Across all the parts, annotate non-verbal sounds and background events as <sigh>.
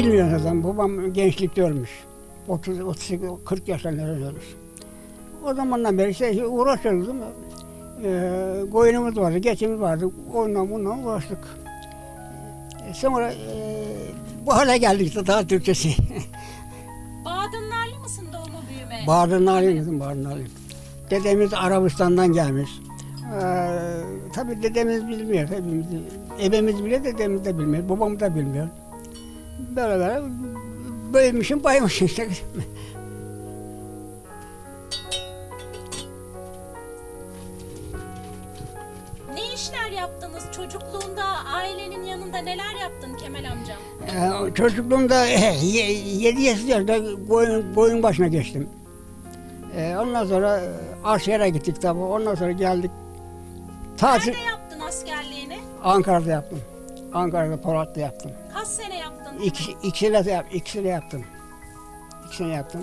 Bilmiyor zaten. Babam gençlikte ölmüş. 30, 38, 40 yaşlarında ölmüş. O zamandan beri işte uğraşıyoruz değil mi? Ee, koyunumuz vardı, geçimiz vardı. Onunla bununla uğraştık. Ee, sonra e, bu hale geldik işte daha Türkçesi. <laughs> Badınlarlı mısın doğma büyüme? Bağrınalıyım kızım, Bağrınalıyım. Dedemiz Arabistan'dan gelmiş. Ee, tabii dedemiz bilmiyor hepimiz. Ebemiz bile dedemiz de bilmiyor, babam da bilmiyor. Böyle büyümüşüm, baymışım işte. ne işler yaptınız çocukluğunda ailenin yanında neler yaptın Kemal amcam? Ee, çocukluğumda 7 yaşında koyun, koyun başına geçtim. Ee, ondan sonra e, askere gittik tabii. Ondan sonra geldik. Tatil Nerede yaptın askerliğini? Ankara'da yaptım. Ankara'da Polat'ta yaptım. İki, ikisini de, ikisini yaptım. İkisini yaptım.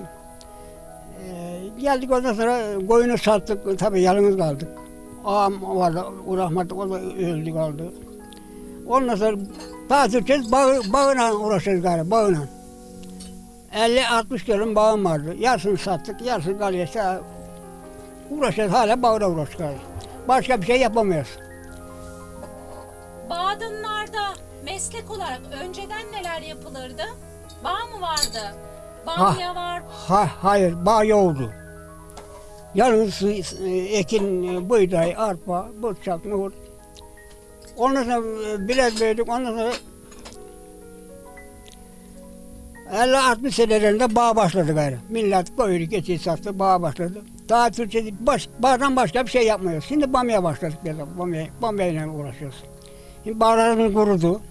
Ee, geldik ondan sonra koyunu sattık. Tabii yalnız kaldık. Ağam vardı, o rahmetli o da öldü kaldı. Ondan sonra tatil kez bağı, bağına uğraşıyoruz galiba, bağına. 50-60 dönüm bağım vardı. Yarısını sattık, yarısını kalıyor. İşte uğraşıyoruz, hala bağına uğraşıyoruz. Başka bir şey yapamıyoruz. Badınlarda meslek olarak önceden neler yapılırdı? Bağ mı vardı? Bamya var. Ha, hayır, bağ yoktu. Yalnız e, ekin, e, buğday, arpa, bıçak, nohut. Ondan sonra e, bilet verdik, ondan sonra 50-60 senelerinde bağ başladı gayrı. Millet koyunu geçiyi sattı, bağ başladı. Daha Türkçe baş, bağdan başka bir şey yapmıyoruz. Şimdi bamya başladık bamya, bamya ile uğraşıyoruz. Şimdi bağlarımız kurudu.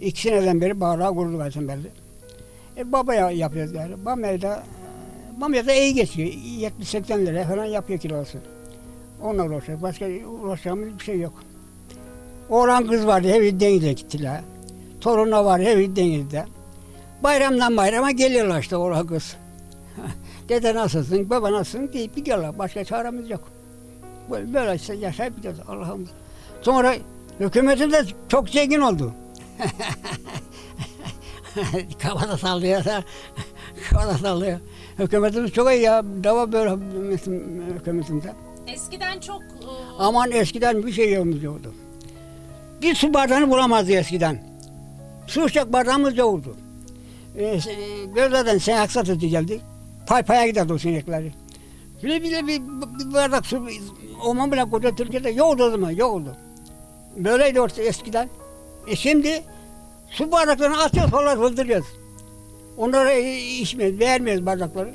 İki seneden beri bağlar kurudu zaten belli. E, baba ya- yapıyoruz yani. Bamya da, bamya da iyi geçiyor. 70-80 lira falan yapıyor kilosu. Onunla uğraşıyoruz. Başka uğraşacağımız bir şey yok. Oğlan kız vardı, evi denize gittiler. Torunla var, evi denizde. Bayramdan bayrama geliyorlar işte oğlan kız. <laughs> Dede nasılsın, baba nasılsın deyip gidiyorlar. Başka çaremiz yok. Böyle, böyle işte yaşayıp gidiyoruz Allah'ım. Sonra hükümetin de çok zengin oldu. <laughs> Kafada sallıyor da. Kafada sallıyor. Hükümetimiz çok iyi ya. Dava böyle hükümetimizde. Eskiden çok e, Aman eskiden bir şey yokmuş yoktu. Bir su bardağını bulamazdı eskiden. Su içecek bardağımız yoktu. Ee, Gözlerden sen aksatıcı geldi. Pay paya giderdi o sinekleri. Bile bile bir, bir bardak su, oman bile koca Türkiye'de yoktu o zaman, yoktu. Böyleydi orta eskiden. E şimdi su bardaklarını atıyoruz, falan fıldırıyoruz. Onlara içmiyoruz, vermiyoruz bardakları.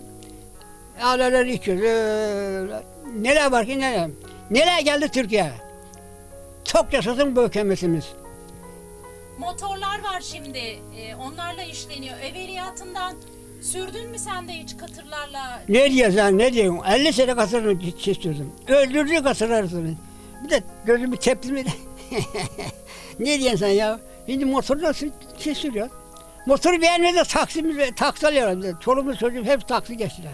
Aileler içiyoruz. öyle. Neler var ki neler. Neler geldi Türkiye? Çok yaşasın bu hükümetimiz. motorlar var şimdi. E, onlarla işleniyor. Evveliyatından sürdün mü sen de hiç katırlarla? Ne diyorsun ne diyorsun? 50 sene kasırını çizdirdim. Öldürdü kasırlarını. Bir de gözümü tepti mi de. <laughs> ne diyorsun sen ya? Şimdi motoru nasıl çizdiriyor? Motoru beğenmedi taksimiz, taksi alıyorlar. Çoluğumuz çocuğum hep taksi geçtiler.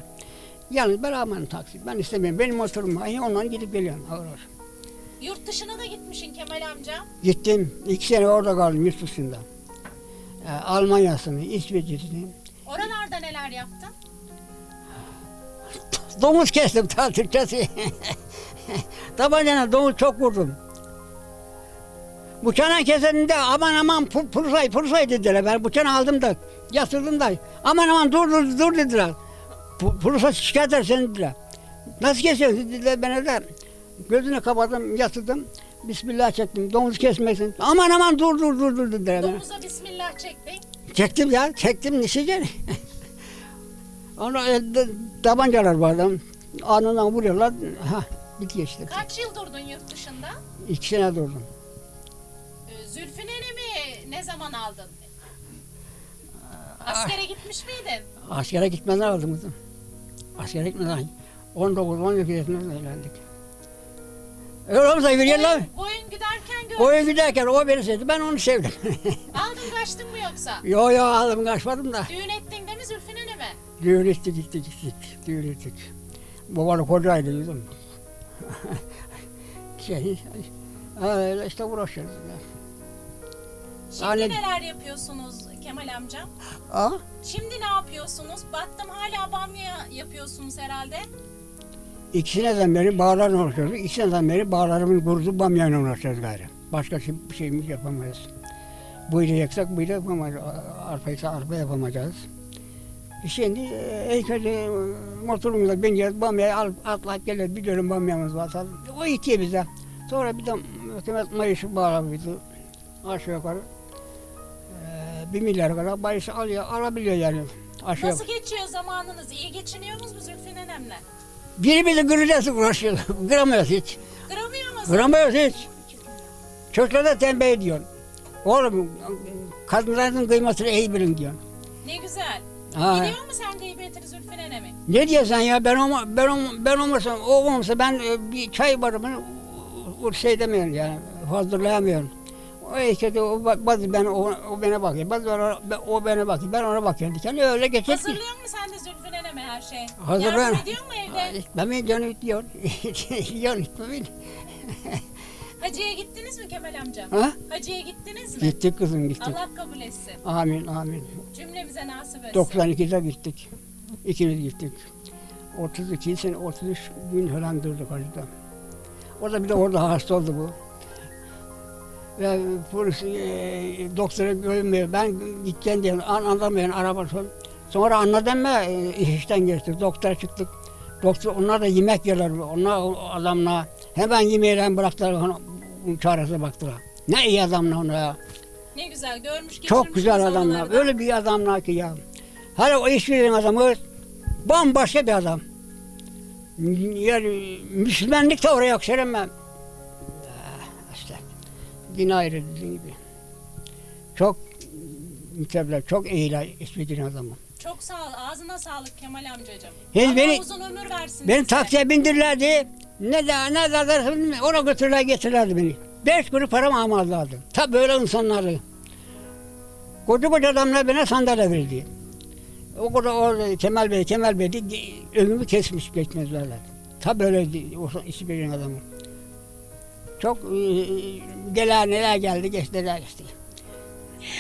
Yalnız ben aman taksi. Ben istemiyorum. Benim motorum var. Ondan gidip geliyorum. Ağır ağır. Yurt dışına da gitmişsin Kemal amca. Gittim. iki sene orada kaldım yurt dışında. Ee, Almanya'sını, İsveç'ini. Oralarda neler yaptın? Domuz kestim <laughs> ta Türkçesi. Tabancayla domuz çok vurdum. Bıçağına keseninde aman aman pu- pursay pursay dediler. Ben bıçağını aldım da yatırdım da aman aman dur dur dur dediler. Pu- Pursa şikayet eder seni dediler. Nasıl kesiyorsun dediler bana da. Gözünü kapattım yatırdım. Bismillah çektim. Domuz kesmesin. Aman aman dur dur dur dur dediler. Domuza bismillah çektin. Çektim ya, çektim nişece. <laughs> Ona elde tabancalar vardı. Anından vuruyorlar. Ha, bitiyor işte. Kaç yıl durdun yurt dışında? İki sene durdum. Ee, Zülfü nenemi ne zaman aldın? Askere gitmiş miydin? Askere gitmeden aldım kızım. Askere gitmeden 19-12 yaşında evlendik. Öyle olmasa yürüyorlar. Boyun, boyun giderken gör. Oyun giderken o beni sevdi, ben onu sevdim. <laughs> Aldın kaçtın mı yoksa? yo yo aldım kaçmadım da. Düğün ettin değil mi Zülfü neneme? Düğün ettik, gittik, gittik. Düğün ettik. Babalı kocaydı kızım. <laughs> şey, öyle işte uğraşıyoruz. ya. Şimdi Anne- neler yapıyorsunuz Kemal amcam? Aa, Şimdi ne yapıyorsunuz? Baktım hala bamya yapıyorsunuz herhalde. ikisinden beri bağlarla uğraşıyoruz. İkisinden beri bağlarımız kurudu bamyayla uğraşıyoruz gayrı. Başka şey, bir şeyimiz yapamayız. Bu ile yaksak bu ile yapamayız. Arpa ise arpa yapamayacağız. Şimdi e, heykeli motorumuzla bineceğiz. Bamyayı al, atlayıp geliriz. Bir dönüm bamyamız var. O itiyor bize. Sonra bir de hükümet mayışı bağlamıştı. Aşağı yukarı. Bir milyar kadar mayışı alıyor, alabiliyor yani. Aşağı Nasıl geçiyor zamanınız? İyi geçiniyor musunuz Zülfü nenemle? Biri bizi kıracağız uğraşıyor. <laughs> Kıramıyoruz hiç. Kıramıyor musunuz? Kıramıyoruz hiç. Çocuklara da tembih ediyorsun. Oğlum kadınların kıymasını iyi bilin diyorsun. Ne güzel. Ha. Biliyor mu sen gıybetini Zülfü nenemi? Ne diyorsun ya ben olma, ben olma, ben olmasam o olmasa ben e, bir çay barımı o şey demiyorum yani hazırlayamıyorum. O işte o bazı ben o, o bana bakıyor. Bazı o, o bana bakıyor. Ben ona bakıyorum. Yani öyle geçer ki. Hazırlıyor mu sen de Zülfü neneme her şey? Hazırlıyorum. Yardım ediyor mu evde? Ben mi canım diyor. Yiyor beni. Hacı'ya gittiniz mi Kemal amcam? Ha? Hacı'ya gittiniz mi? Gittik kızım gittik. Allah kabul etsin. Amin amin. Cümlemize nasip etsin. 92'de gittik. İkimiz gittik. 32 sene, 33 gün falan durduk hacıda. O da bir de orada hasta oldu bu. Ve polis e, doktora görünmüyor. Ben gideceğim diye an, anlamıyorum araba son. Sonra anladım mı e, iş işten geçtik. Doktora çıktık. Doktor onlar da yemek yerler. Onlar adamla hemen yemeğiyle bıraktılar. Ona, bunun çaresine baktılar. Ne iyi adamla ona ya. Ne güzel görmüş Çok güzel adamlar. da. Öyle bir adamlar ki ya. Hele o işverenin adamı bambaşka bir adam. Yani Müslümanlık da oraya İşte din ayrı dediğin gibi. Çok mütevler, çok iyiler işverenin adamı. Çok sağ ol. Ağzına sağlık Kemal amcacığım. Allah beni- uzun ömür versin Beni size. taksiye bindirirlerdi. Ne de ne de ona götürürler getirirlerdi beni. Beş kuruş param almazlardı. Tabi böyle insanlardı. Koca koca adamlar bana sandalye verdi. O kadar orada Kemal Bey, Kemal Bey diye ömrümü kesmiş geçmezlerler. Tabi öyle o işi bilen adamı. Çok e, gelen neler geldi geçti neler geçti.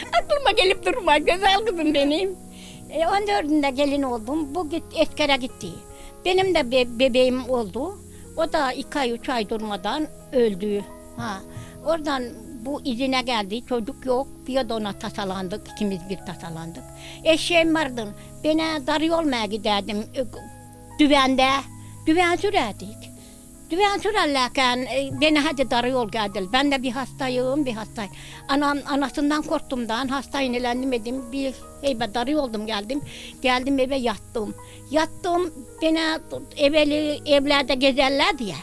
Aklıma gelip durma güzel kızım benim. E, 14'ünde gelin oldum. Bu git, eskere gitti. Benim de be- bebeğim oldu. O da iki ay üç ay durmadan öldü. Ha. Oradan bu izine geldi. Çocuk yok. Bir de ona tasalandık. ikimiz bir tasalandık. Eşeğim vardı. Bana darı olmaya giderdim. e, Düvende. Düven sürerdik. Düven sürerlerken e, beni hadi darı yol geldi. Ben de bir hastayım, bir hastayım. Anam, anasından korktumdan hasta inelendim edim. Bir heybe darı oldum geldim. Geldim eve yattım. Yattım, beni evveli evlerde gezerler diye.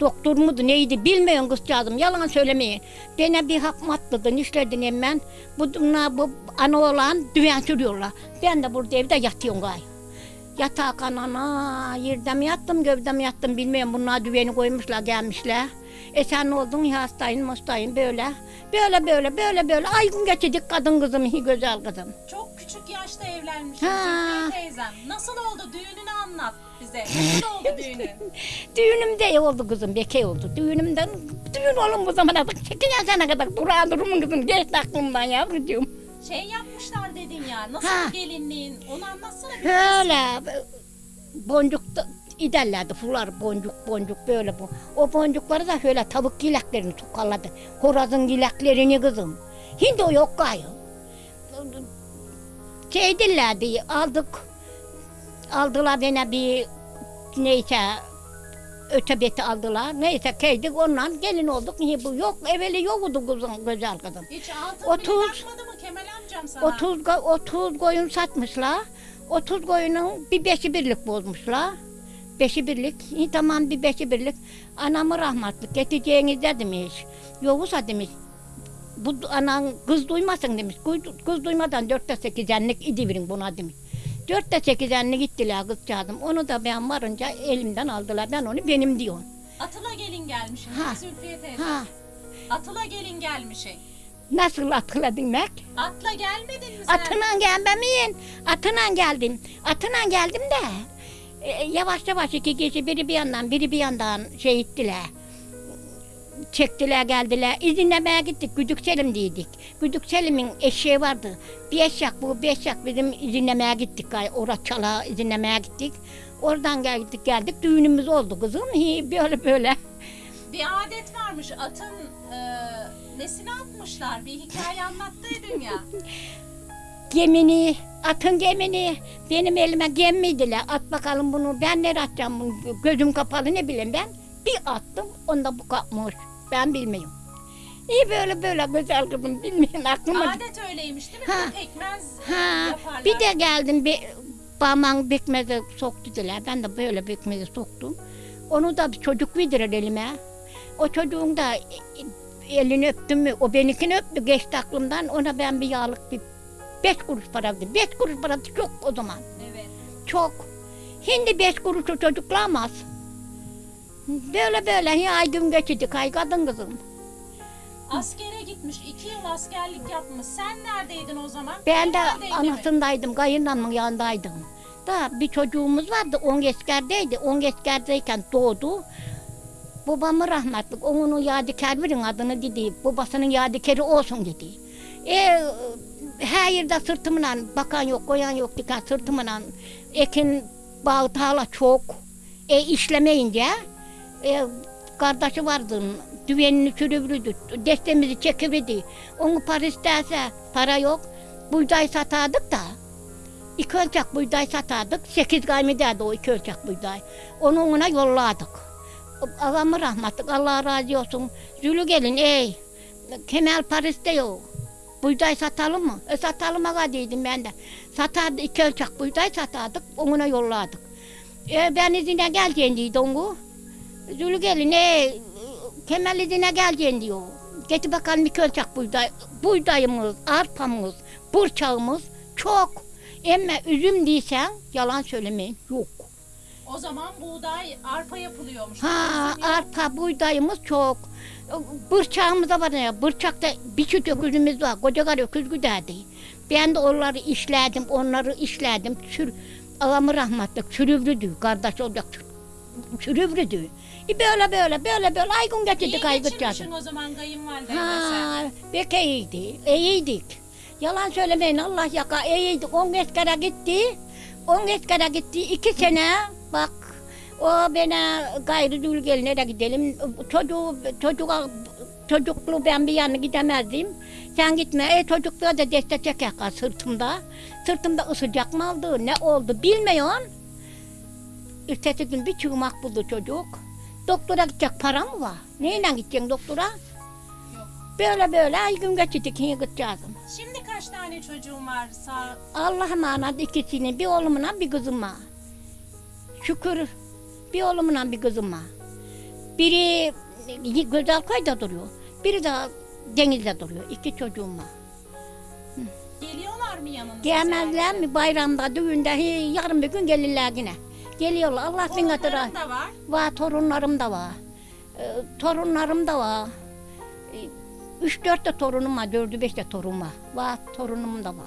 Doktor muydu neydi bilmiyorum kızcağızım yalan söylemeyin. Bana bir hak matladın işledin hemen. Bu, bu ana olan düven sürüyorlar. Ben de burada evde yatıyorum gayet. Yatağa kanana, yerde mi yattım, gövde mi yattım bilmiyorum. Bunlar düveni koymuşlar, gelmişler. E sen ne oldun ya hastayım, hastayım böyle. Böyle böyle, böyle böyle. Ay gün geçecek kadın kızım, iyi <laughs> güzel kızım. Çok küçük yaşta. Zülfiye teyzem. Nasıl oldu? Düğününü anlat bize. Nasıl oldu <laughs> düğünün? Düğünümde oldu kızım, beke oldu. Düğünümden, düğün oğlum bu zamana kadar. Çekin sene kadar durağı durumun kızım. Geçti aklımdan yavrucuğum. Şey yapmışlar dedin ya. Nasıl Ha. gelinliğin? Onu anlatsana bir. Böyle boncuk da iderlerdi fular boncuk boncuk böyle bu. O boncukları da şöyle tavuk gileklerini tukalladı. Horazın gileklerini kızım. Hindi o yok gayrı. Şey dillerdi aldık. Aldılar bana bir neyse ötebeti aldılar. Neyse keydik ondan gelin olduk. Niye bu yok evveli yoktu kızım güzel kızım. Hiç altın Otuz. bile takmadı mı Kemal amcam sana? 30, go- 30 koyun satmışlar. 30 koyunun bir beşi birlik bozmuşlar. Beşi birlik. İyi tamam bir beşi birlik. Anamı rahmatlık getireceğiniz de demiş. Yoksa demiş. Bu anan kız duymasın demiş. Kız, kız duymadan dörtte sekizenlik idi verin buna demiş. Dörtte sekizenlik gittiler kızcağızım. Onu da ben varınca elimden aldılar. Ben onu benim diyorum. Atıla gelin gelmişsin. Ha. Zülfiye teyze. Ha, Atıla gelin gelmişsin. Nasıl hatırladın Mek? Atla gelmedin mi sen? Atına gelmemeyin. Atına geldim. Atına geldim de. e, yavaş yavaş iki kişi biri bir yandan biri bir yandan şey ettiler. çektiler geldiler. İzinlemeye gittik. Güdük Selim dedik. Güdük Selim'in eşeği vardı. Bir eşek bu, bir eşek bizim izinlemeye gittik. Orada çala izinlemeye gittik. Oradan geldik geldik. Düğünümüz oldu kızım. Hi, <laughs> Böyle böyle. Bir adet varmış atın e, nesine atmışlar. Bir hikaye anlattıydın ya. <laughs> Gemini, atın gemini benim elime gemmiydiler. At bakalım bunu. Ben nereye atacağım bunu? Gözüm kapalı ne bileyim ben. Bir attım. Onda bu kapmış. Ben bilmiyorum. İyi böyle böyle güzel kızım bilmiyorum aklıma. Adet öyleymiş değil mi? Ha. Pekmez Ha, yaparlar. bir de geldim bir parmağın bekmezi soktu dediler. Ben de böyle bekmezi soktum. Onu da bir çocuk bildirir elime. O çocuğun da elini öptüm mü? O benimkini öptü geçti aklımdan. Ona ben bir yağlık bir beş kuruş para verdim. Beş kuruş para çok o zaman. Evet. Çok. Şimdi beş kuruşu çocuklamaz. Böyle böyle ya ay gün geçirdik ay kadın kızım. Askere gitmiş. iki yıl askerlik yapmış. Sen neredeydin o zaman? Ben de mi? anasındaydım, kayınlanmın yanındaydım. Da bir çocuğumuz vardı, on eskerdeydi. On eskerdeyken doğdu. Babamı rahmetli, onun yadigar verin adını dedi. Babasının yadigarı olsun dedi. E, her yerde sırtımla bakan yok, koyan yok diken sırtımla ekin bağ tarla çok. E işlemeyince e, kardeşi vardı. Düvenini sürüvürdü. Destemizi çekiverdi. Onu para isterse para yok. Buğday satardık da. İki ölçek buğday satardık. Sekiz gaymi derdi o iki ölçek buğday. Onu ona yolladık. Ağamı rahmetlik Allah razı olsun. Zülü gelin ey. Kemal Paris diyor. Buğday satalım mı? E satalım ağa dedim ben de. Satardı iki ölçek buğday satardık. Ona yolladık. E, ben izine geleceğim dedi onu. Zülü gelin ey. Kemal izine geleceğim diyor. Getir bakalım iki ölçek buğday. Buğdayımız, arpamız, burçağımız çok. Ama üzüm diysen yalan söylemeyin yok. O zaman buğday, arpa yapılıyormuş. Ha Bizim arpa buğdayımız çok. Bırçağımız da var ya. Bırçakta bir çift öküzümüz var. Koca karı öküz güderdi. Ben de onları işledim, onları işledim. Sür, ağamı rahmetlik sürüvrüdü. Kardeş olacak sürüvrüdü. E böyle böyle böyle böyle aygın İyi getirdik aygıt geçirmişsin o zaman kayınvalidenle sen. Ha, pek iyiydi. İyiydik. Yalan söylemeyin Allah yaka iyiydik. On eskere gitti. On eskere gitti. iki sene bak o bana gayrı dül gelin nereye gidelim. Çocuğu, çocuğa, çocukluğu ben bir yana gidemezdim. Sen gitme. E çocukluğa da destek çeker sırtımda. Sırtımda ısıcak mı oldu ne oldu bilmiyorsun. Ertesi gün bir çığmak buldu çocuk. Doktora gidecek para mı var? Neyle gideceksin doktora? Yok. Böyle böyle ay gün geçirdik yine gideceğizim. Şimdi kaç tane çocuğun var? Sağ... Allah'a emanet ikisini bir oğlumla bir kızıma. Şükür bir oğlumla bir kızıma. Biri güzel koyda duruyor. Biri de denizde duruyor. İki çocuğum var. Geliyorlar mı yanınıza? Gelmezler mi bayramda, düğünde, hi, yarın bir gün gelirler yine. Geliyorlar. Allah bin hatırı. Torunların da var. Var torunlarım da var. Ee, torunlarım da var. Ee, Üç dört de torunum var, dördü beş de torun var. Var torunum da var.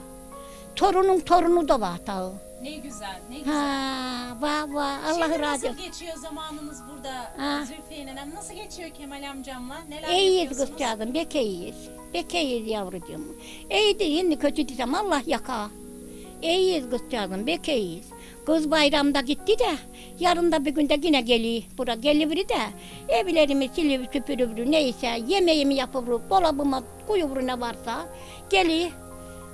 Torunun torunu da var tağı. Ne güzel, ne güzel. Ha, var var. Allah Şimdi razı nasıl olsun. geçiyor zamanınız burada Ha. Zülfiye nenem? Nasıl geçiyor Kemal amcamla? Neler İyiyiz yapıyorsunuz? kızcağızım, bek iyiyiz. Bek iyiyiz yavrucuğum. İyi de şimdi kötü desem Allah yaka. İyiyiz kızcağızım, bek iyiyiz. Kız bayramda gitti de, yarın da bir günde yine geliyor. Bura gelivri de, evlerimi silivri süpürüvrü neyse, yemeğimi yapıvrü, dolabıma koyuvrü ne varsa, geliyor.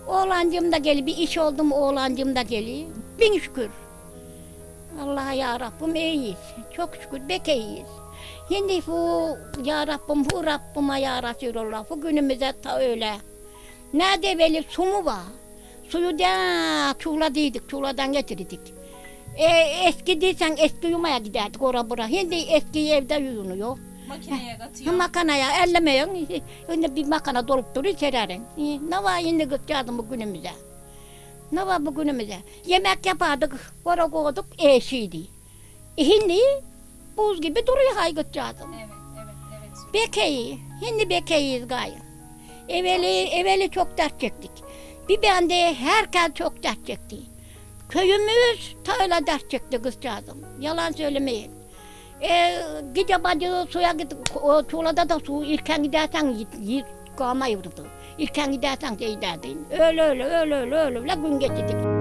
Oğlancım da geliyor, bir iş oldu mu oğlancım da geliyor. Bin şükür. Allah'a ya Rabbim iyiyiz. Çok şükür bek iyiyiz. Şimdi bu ya Rabbim bu Rabbime ya Resulallah bu günümüze ta öyle. Nerede böyle su mu var? Suyu da çuğladıydık, çuğladan getirdik. E, eski değilsen eski yumaya giderdik ora bura. Şimdi eski evde yuyunuyor. Makineye katıyor. makanaya ellemeyin. <laughs> Şimdi bir makana dolup duruyor sererin. E, Ne var şimdi kızcağızım bu günümüze? Ne var bu günümüze? Yemek yapardık, ora koyduk, eşiydi. E, şimdi buz gibi duruyor hay kızcağızım. Evet, evet, evet. Bekeyi, şimdi bekeyiz gayrı. Evveli, evveli çok dert çektik. Bir bende herkes çok dert çekti. Köyümüz ta öyle dert çekti kızcağızım. Yalan söylemeyin. E, gece bacı suya git, o çolada da su ilken gidersen git, git kalmayırdı. İlken gidersen şey derdin. Öyle öyle öyle öyle öyle öyle gün geçirdik.